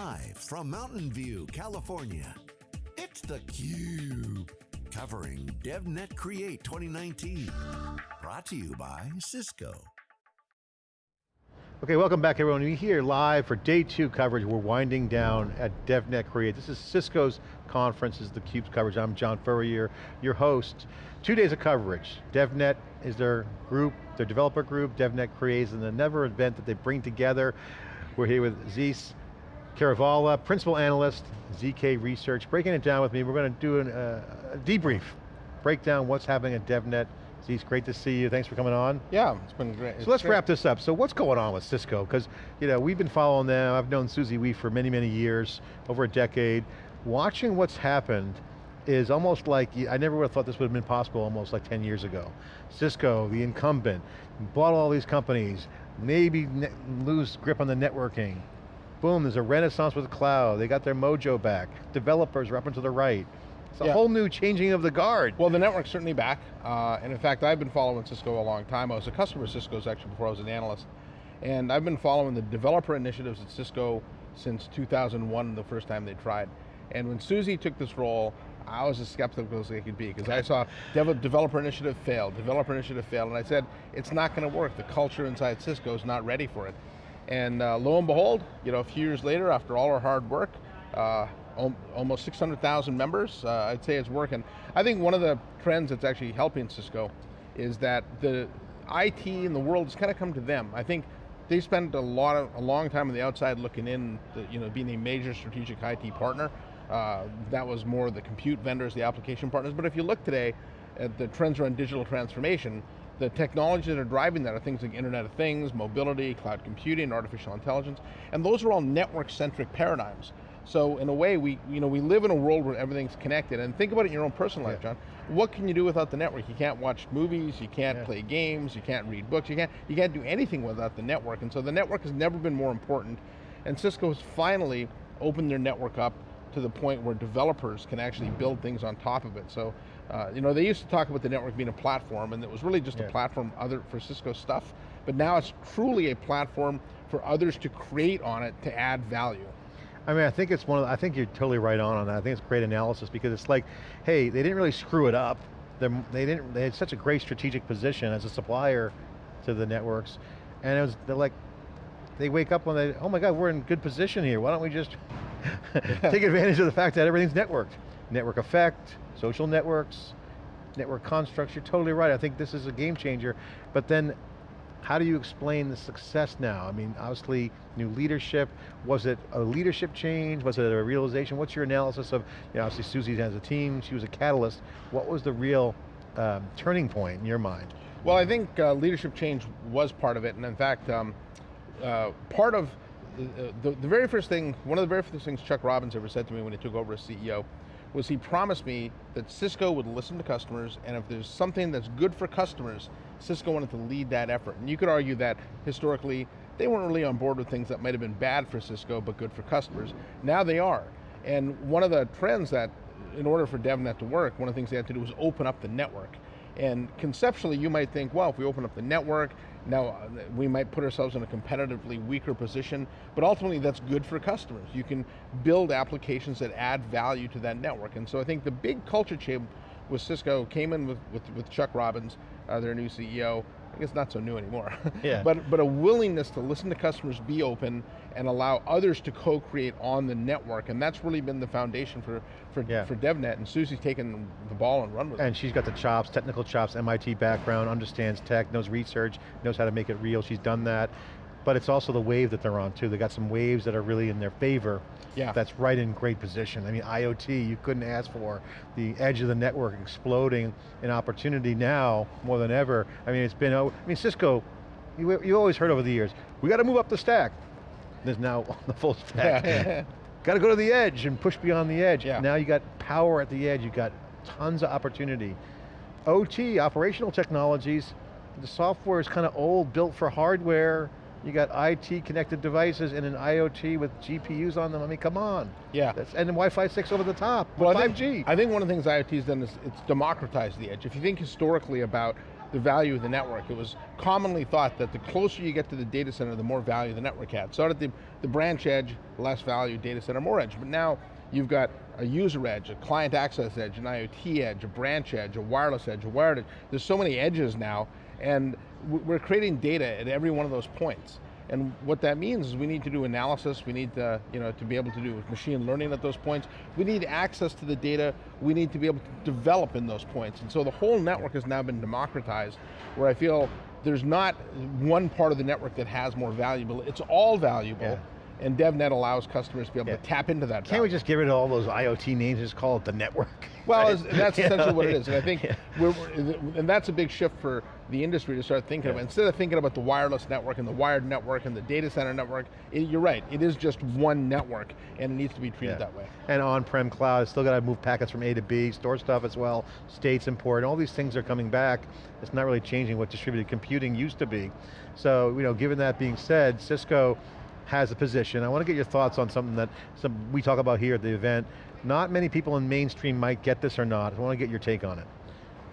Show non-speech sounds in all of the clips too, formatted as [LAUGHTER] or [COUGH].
Live from Mountain View, California, it's theCUBE. Covering DevNet Create 2019. Brought to you by Cisco. Okay, welcome back everyone. We're here live for day two coverage. We're winding down at DevNet Create. This is Cisco's conference, this is theCUBE's coverage. I'm John Furrier, your host. Two days of coverage. DevNet is their group, their developer group, DevNet Creates, and another event that they bring together. We're here with Zeus Kerravala, Principal Analyst, ZK Research, breaking it down with me. We're going to do an, uh, a debrief, break down what's happening at DevNet. Zeus, great to see you. Thanks for coming on. Yeah, it's been great. So let's wrap this up. So what's going on with Cisco? Because you know we've been following them. I've known Susie Wee for many, many years, over a decade. Watching what's happened is almost like, I never would have thought this would have been possible almost like 10 years ago. Cisco, the incumbent, bought all these companies, maybe lose grip on the networking, boom, there's a renaissance with cloud. They got their mojo back. Developers are up and to the right. It's a yeah. whole new changing of the guard. Well, the network's certainly back. Uh, and in fact, I've been following Cisco a long time. I was a customer of Cisco's actually before I was an analyst. And I've been following the developer initiatives at Cisco since 2001, the first time they tried. And when Susie took this role, I was as skeptical as I could be because I saw developer initiative fail, developer initiative fail, and I said, it's not going to work. The culture inside Cisco is not ready for it. And uh, lo and behold, you know, a few years later, after all our hard work, uh, almost 600,000 members, uh, I'd say it's working. I think one of the trends that's actually helping Cisco is that the IT in the world has kind of come to them. I think they spent a lot of, a long time on the outside looking in, you know, being a major strategic IT partner. Uh, that was more the compute vendors, the application partners, but if you look today at the trends around digital transformation, the technologies that are driving that are things like Internet of Things, mobility, cloud computing, artificial intelligence, and those are all network-centric paradigms. So in a way, we, you know, we live in a world where everything's connected, and think about it in your own personal life, John. What can you do without the network? You can't watch movies, you can't yeah. play games, you can't read books, you can't, you can't do anything without the network, and so the network has never been more important, and Cisco has finally opened their network up to the point where developers can actually build things on top of it. So uh, you know, they used to talk about the network being a platform and it was really just yeah. a platform other for Cisco stuff, but now it's truly a platform for others to create on it to add value. I mean, I think it's one of the, I think you're totally right on on that. I think it's great analysis because it's like, hey, they didn't really screw it up. They're, they didn't, they had such a great strategic position as a supplier to the networks. And it was, they're like, they wake up when they, oh my God, we're in good position here. Why don't we just [LAUGHS] take advantage of the fact that everything's networked? Network effect, social networks, network constructs, you're totally right. I think this is a game changer. But then, how do you explain the success now? I mean, obviously, new leadership. Was it a leadership change? Was it a realization? What's your analysis of, you know, obviously Susie has a team, she was a catalyst. What was the real um, turning point in your mind? Well, I think uh, leadership change was part of it, and in fact, um, uh, part of the, the, the, very first thing, one of the very first things Chuck Robbins ever said to me when he took over as CEO was he promised me that Cisco would listen to customers and if there's something that's good for customers, Cisco wanted to lead that effort. And you could argue that historically, they weren't really on board with things that might have been bad for Cisco but good for customers. Now they are. And one of the trends that, in order for DevNet to work, one of the things they had to do was open up the network. And conceptually, you might think, well, if we open up the network, now uh, we might put ourselves in a competitively weaker position, but ultimately that's good for customers. You can build applications that add value to that network. And so I think the big culture change with Cisco came in with, with, with Chuck Robbins, uh, their new CEO, I guess not so new anymore. [LAUGHS] Yeah. but, but a willingness to listen to customers, be open, and allow others to co-create on the network, and that's really been the foundation for, for, yeah. for DevNet, and Susie's taken the ball and run with and it. And she's got the chops, technical chops, MIT background, understands tech, knows research, knows how to make it real, she's done that but it's also the wave that they're on too. They got some waves that are really in their favor. Yeah. That's right in great position. I mean, IoT, you couldn't ask for. The edge of the network exploding in opportunity now more than ever. I mean, it's been, oh, I mean, Cisco, you, you always heard over the years, we got to move up the stack. There's now [LAUGHS] the full stack. [LAUGHS] got to go to the edge and push beyond the edge. Yeah. Now you got power at the edge, you got tons of opportunity. OT, operational technologies, the software is kind of old, built for hardware, you got IT connected devices and an IoT with GPUs on them. I mean, come on. Yeah. That's, and Wi-Fi 6 over the top, well, 5G. I think, I think one of the things IoT has done is it's democratized the edge. If you think historically about the value of the network. It was commonly thought that the closer you get to the data center, the more value the network had. So at the, the branch edge, less value, data center, more edge. But now you've got a user edge, a client access edge, an IoT edge, a branch edge, a wireless edge, a wired edge. There's so many edges now, and we're creating data at every one of those points. And what that means is we need to do analysis, we need to, you know, to be able to do machine learning at those points. We need access to the data, we need to be able to develop in those points. And so the whole network has now been democratized, where I feel there's not one part of the network that has more valuable, it's all valuable. Yeah and DevNet allows customers to be able yeah. to tap into that. Can't we just rid of all those IoT names and just call it the network? Well, [LAUGHS] right? that's essentially what it is, and I think, [LAUGHS] yeah. we're, we're, and that's a big shift for the industry to start thinking yeah. about. Instead of thinking about the wireless network and the wired network and the data center network, it, you're right, it is just one network, and it needs to be treated that way. And on-prem cloud, still got to move packets from A to B, store stuff as well, states important, all these things are coming back. It's not really changing what distributed computing used to be. So, you know, given that being said, Cisco has a position. I want to get your thoughts on something that some, we talk about here at the event. Not many people in mainstream might get this or not. I want to get your take on it.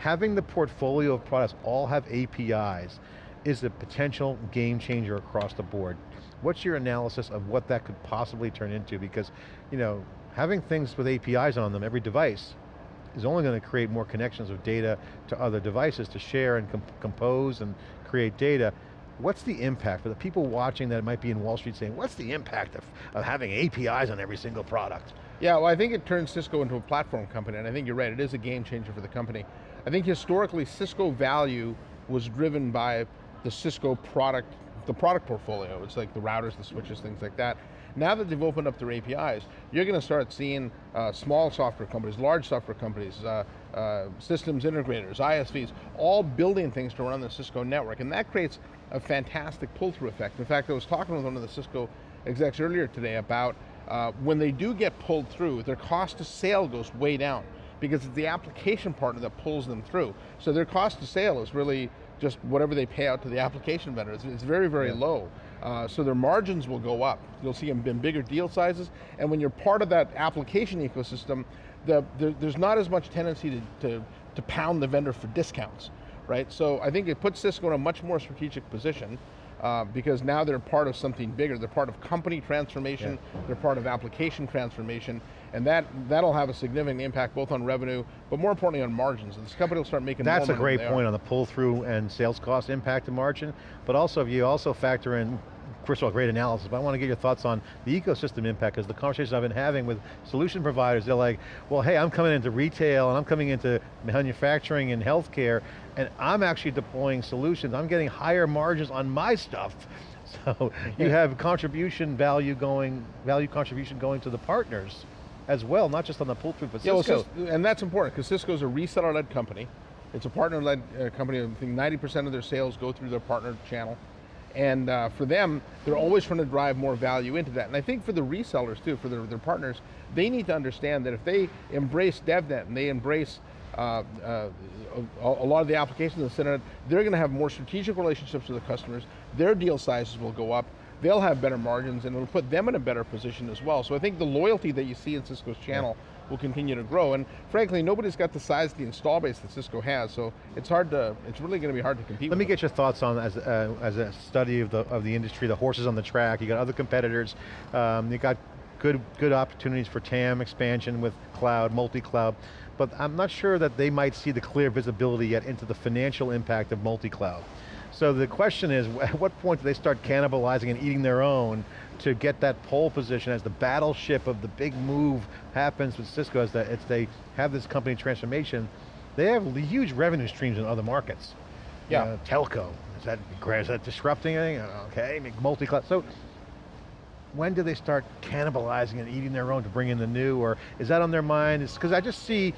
Having the portfolio of products all have APIs is a potential game changer across the board. What's your analysis of what that could possibly turn into? Because, you know, having things with APIs on them, every device, is only going to create more connections of data to other devices to share and comp compose and create data. What's the impact for the people watching that might be in Wall Street saying, what's the impact of, of having APIs on every single product? Yeah, well I think it turns Cisco into a platform company, and I think you're right, it is a game changer for the company. I think historically, Cisco value was driven by the Cisco product, the product portfolio. It's like the routers, the switches, things like that. Now that they've opened up their APIs, you're going to start seeing uh, small software companies, large software companies, uh, uh, systems integrators, ISVs, all building things to run the Cisco network, and that creates a fantastic pull-through effect. In fact, I was talking with one of the Cisco execs earlier today about uh, when they do get pulled through, their cost to sale goes way down because it's the application partner that pulls them through. So their cost to sale is really just whatever they pay out to the application vendor. It's, it's very, very yeah. low. Uh, so their margins will go up. You'll see them in bigger deal sizes, and when you're part of that application ecosystem, the, the, there's not as much tendency to, to, to pound the vendor for discounts, right? So I think it puts Cisco in a much more strategic position, uh, because now they're part of something bigger. They're part of company transformation, yeah. they're part of application transformation, and that, that'll have a significant impact both on revenue, but more importantly on margins. And this company will start making That's a great point on the pull through and sales cost impact to margin, but also if you also factor in first of all, great analysis, but I want to get your thoughts on the ecosystem impact, because the conversations I've been having with solution providers, they're like, well, hey, I'm coming into retail, and I'm coming into manufacturing and healthcare, and I'm actually deploying solutions, I'm getting higher margins on my stuff. [LAUGHS] So you [LAUGHS] have contribution value going, value contribution going to the partners as well, not just on the pull through, but yeah, Cisco. Well, and that's important, because Cisco's a reseller-led company. It's a partner-led uh, company. I think 90% of their sales go through their partner channel. And uh, for them, they're always trying to drive more value into that. And I think for the resellers too, for their, their partners, they need to understand that if they embrace DevNet and they embrace uh, uh, a, a, lot of the applications in the center, they're going to have more strategic relationships with the customers, their deal sizes will go up, they'll have better margins and it'll put them in a better position as well. So I think the loyalty that you see in Cisco's channel yeah will continue to grow. And frankly, nobody's got the size of the install base that Cisco has, so it's hard to, it's really going to be hard to compete Let me them. get your thoughts on, as, uh, as a study of the, of the industry, the horses on the track, you got other competitors, um, you got good, good opportunities for TAM expansion with cloud, multi-cloud, but I'm not sure that they might see the clear visibility yet into the financial impact of multi-cloud. So the question is, at what point do they start cannibalizing and eating their own to get that pole position as the battleship of the big move happens with Cisco as, the, as they have this company transformation, they have huge revenue streams in other markets. Yeah. Uh, telco, is that, is that disrupting anything? Okay, multi-cloud. So when do they start cannibalizing and eating their own to bring in the new, or is that on their mind? Because I just see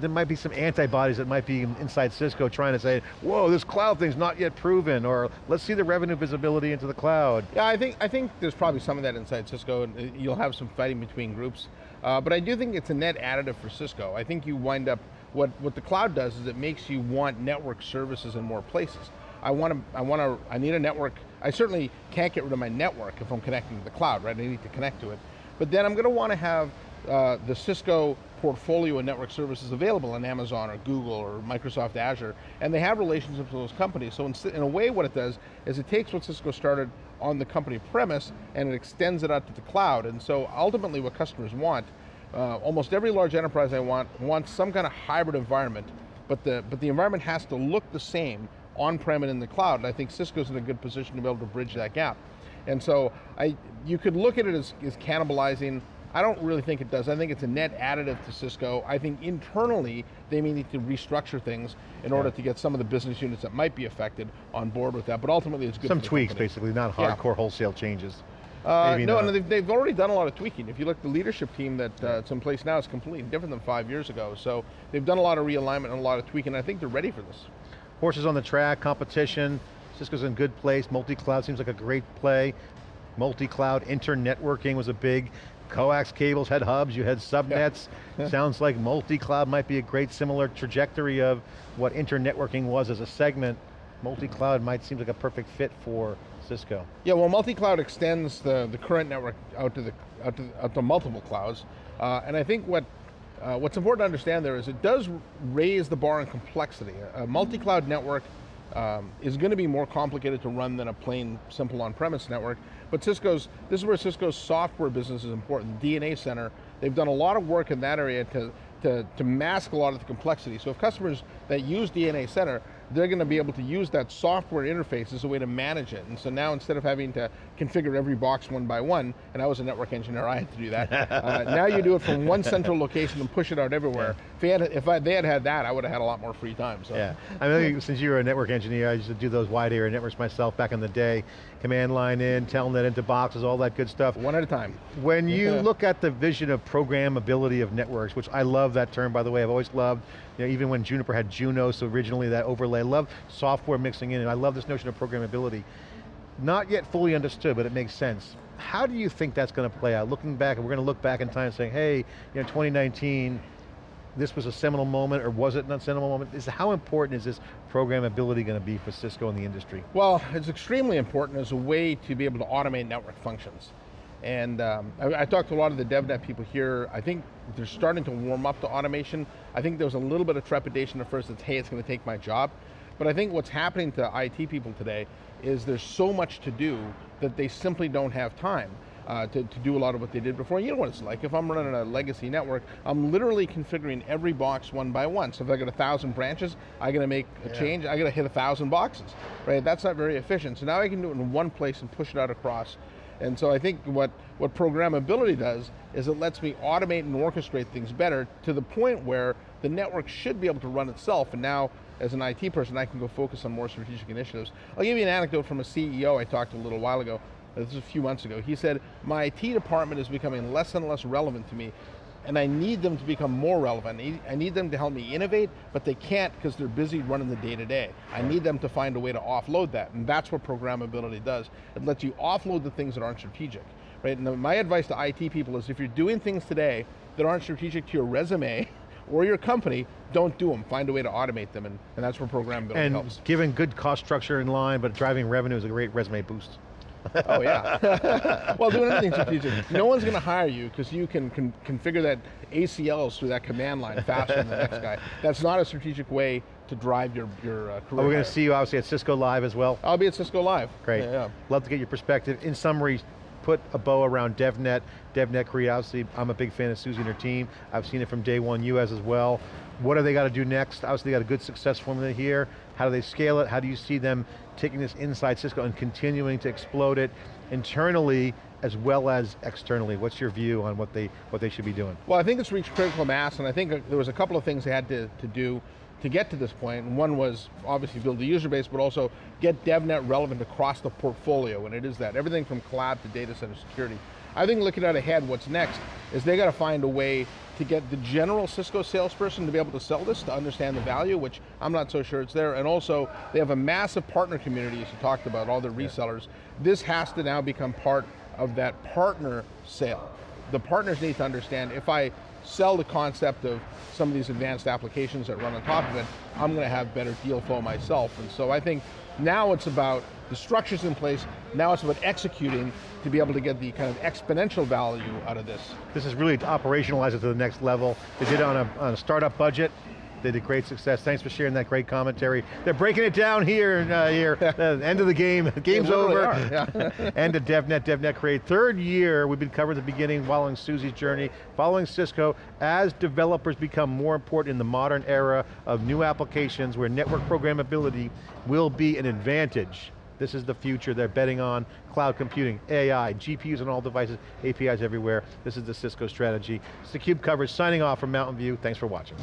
there might be some antibodies that might be inside Cisco trying to say, whoa, this cloud thing's not yet proven, or let's see the revenue visibility into the cloud. Yeah, I think, I think there's probably some of that inside Cisco, and uh, you'll have some fighting between groups. Uh, but I do think it's a net additive for Cisco. I think you wind up, what, what the cloud does is it makes you want network services in more places. I want to, I want to, I need a network, I certainly can't get rid of my network if I'm connecting to the cloud, right? I need to connect to it. But then I'm going to want to have uh, the Cisco portfolio and network services available on Amazon or Google or Microsoft Azure, and they have relationships with those companies. So in, in, a way what it does is it takes what Cisco started on the company premise and it extends it out to the cloud. And so ultimately what customers want, uh, almost every large enterprise I want, wants some kind of hybrid environment, but the, but the environment has to look the same on-prem and in the cloud, and I think Cisco's in a good position to be able to bridge that gap. And so I, you could look at it as, as cannibalizing I don't really think it does. I think it's a net additive to Cisco. I think internally, they may need to restructure things in order to get some of the business units that might be affected on board with that, but ultimately it's good Some tweaks, company. basically, not hardcore yeah. wholesale changes. Uh, no, and they've, they've, already done a lot of tweaking. If you look, the leadership team that's uh, in place now is completely different than five years ago. So they've done a lot of realignment and a lot of tweaking. I think they're ready for this. Horses on the track, competition. Cisco's in good place. Multi-cloud seems like a great play. Multi-cloud inter-networking was a big coax cables had hubs, you had subnets. Yeah. Sounds like multi-cloud might be a great similar trajectory of what internetworking was as a segment. Multi-cloud might seem like a perfect fit for Cisco. Yeah, well multi-cloud extends the, the current network out to, the, out to, out to multiple clouds. Uh, and I think what uh, what's important to understand there is it does raise the bar in complexity. A multi-cloud network um, is going to be more complicated to run than a plain, simple on-premise network. But Cisco's, this is where Cisco's software business is important. DNA Center, they've done a lot of work in that area to, to, to mask a lot of the complexity. So if customers that use DNA Center, they're going to be able to use that software interface as a way to manage it. And so now instead of having to configure every box one by one, and I was a network engineer, I had to do that. [LAUGHS] uh, now you do it from one central location and push it out everywhere. If, had, if I, they had had that, I would have had a lot more free time. So. Yeah, I mean, since you were a network engineer, I used to do those wide area networks myself back in the day. Command line in, telnet into boxes, all that good stuff. One at a time. When you [LAUGHS] look at the vision of programmability of networks, which I love that term, by the way, I've always loved, you know, even when Juniper had Juno, so originally that overlay, I love software mixing in, and I love this notion of programmability. Not yet fully understood, but it makes sense. How do you think that's going to play out? Looking back, we're going to look back in time saying, hey, you know, 2019, this was a seminal moment, or was it not a seminal moment? Is How important is this programmability going to be for Cisco in the industry? Well, it's extremely important as a way to be able to automate network functions. And um, I, I, talked to a lot of the DevNet people here. I think they're starting to warm up to automation. I think there was a little bit of trepidation at first that, hey, it's going to take my job. But I think what's happening to IT people today is there's so much to do that they simply don't have time. Uh, to, to, do a lot of what they did before. You know what it's like, if I'm running a legacy network, I'm literally configuring every box one by one. So if I got a thousand branches, I got to make a yeah. change, I got to hit a thousand boxes, right? That's not very efficient. So now I can do it in one place and push it out across and so I think what, what programmability does is it lets me automate and orchestrate things better to the point where the network should be able to run itself and now as an IT person I can go focus on more strategic initiatives. I'll give you an anecdote from a CEO I talked to a little while ago, this is a few months ago. He said, my IT department is becoming less and less relevant to me and I need them to become more relevant. I need them to help me innovate, but they can't because they're busy running the day-to-day. -day. I need them to find a way to offload that, and that's what programmability does. It lets you offload the things that aren't strategic. Right? And my advice to IT people is if you're doing things today that aren't strategic to your resume, [LAUGHS] or your company, don't do them. Find a way to automate them, and, and that's where programmability and helps. And giving good cost structure in line, but driving revenue is a great resume boost. [LAUGHS] oh yeah. [LAUGHS] well, doing anything strategic. No one's going to hire you because you can, can configure that ACLs through that command line faster than the next guy. That's not a strategic way to drive your, your uh, career. Are we going to see you obviously at Cisco Live as well? I'll be at Cisco Live. Great. Yeah, yeah. Love to get your perspective. In summary, put a bow around DevNet, DevNet Create, obviously I'm a big fan of Susie and her team. I've seen it from day one, you as as well. What do they got to do next? Obviously they got a good success formula here. How do they scale it? How do you see them taking this inside Cisco and continuing to explode it internally as well as externally? What's your view on what they, what they should be doing? Well, I think it's reached critical mass, and I think uh, there was a couple of things they had to, to do to get to this point. And one was obviously build the user base, but also get DevNet relevant across the portfolio, and it is that. Everything from cloud to data center security. I think looking out ahead, what's next is they got to find a way to get the general Cisco salesperson to be able to sell this, to understand the value, which I'm not so sure it's there. And also, they have a massive partner community, as you talked about, all the resellers. Yeah. This has to now become part of that partner sale. The partners need to understand, if I sell the concept of some of these advanced applications that run on top of it, I'm going to have better deal flow myself. And so I think now it's about the structure's in place, now it's about executing to be able to get the kind of exponential value out of this. This is really to operationalize it to the next level. They did it on a, on a startup budget, they did great success. Thanks for sharing that great commentary. They're breaking it down here, uh, here. [LAUGHS] uh, end of the game, [LAUGHS] game's over. Yeah. [LAUGHS] end of DevNet, DevNet Create. Third year, we've been covering the beginning, following Susie's journey, following Cisco, as developers become more important in the modern era of new applications where network programmability will be an advantage. This is the future they're betting on. Cloud computing, AI, GPUs on all devices, APIs everywhere. This is the Cisco strategy. It's theCUBE coverage, signing off from Mountain View. Thanks for watching.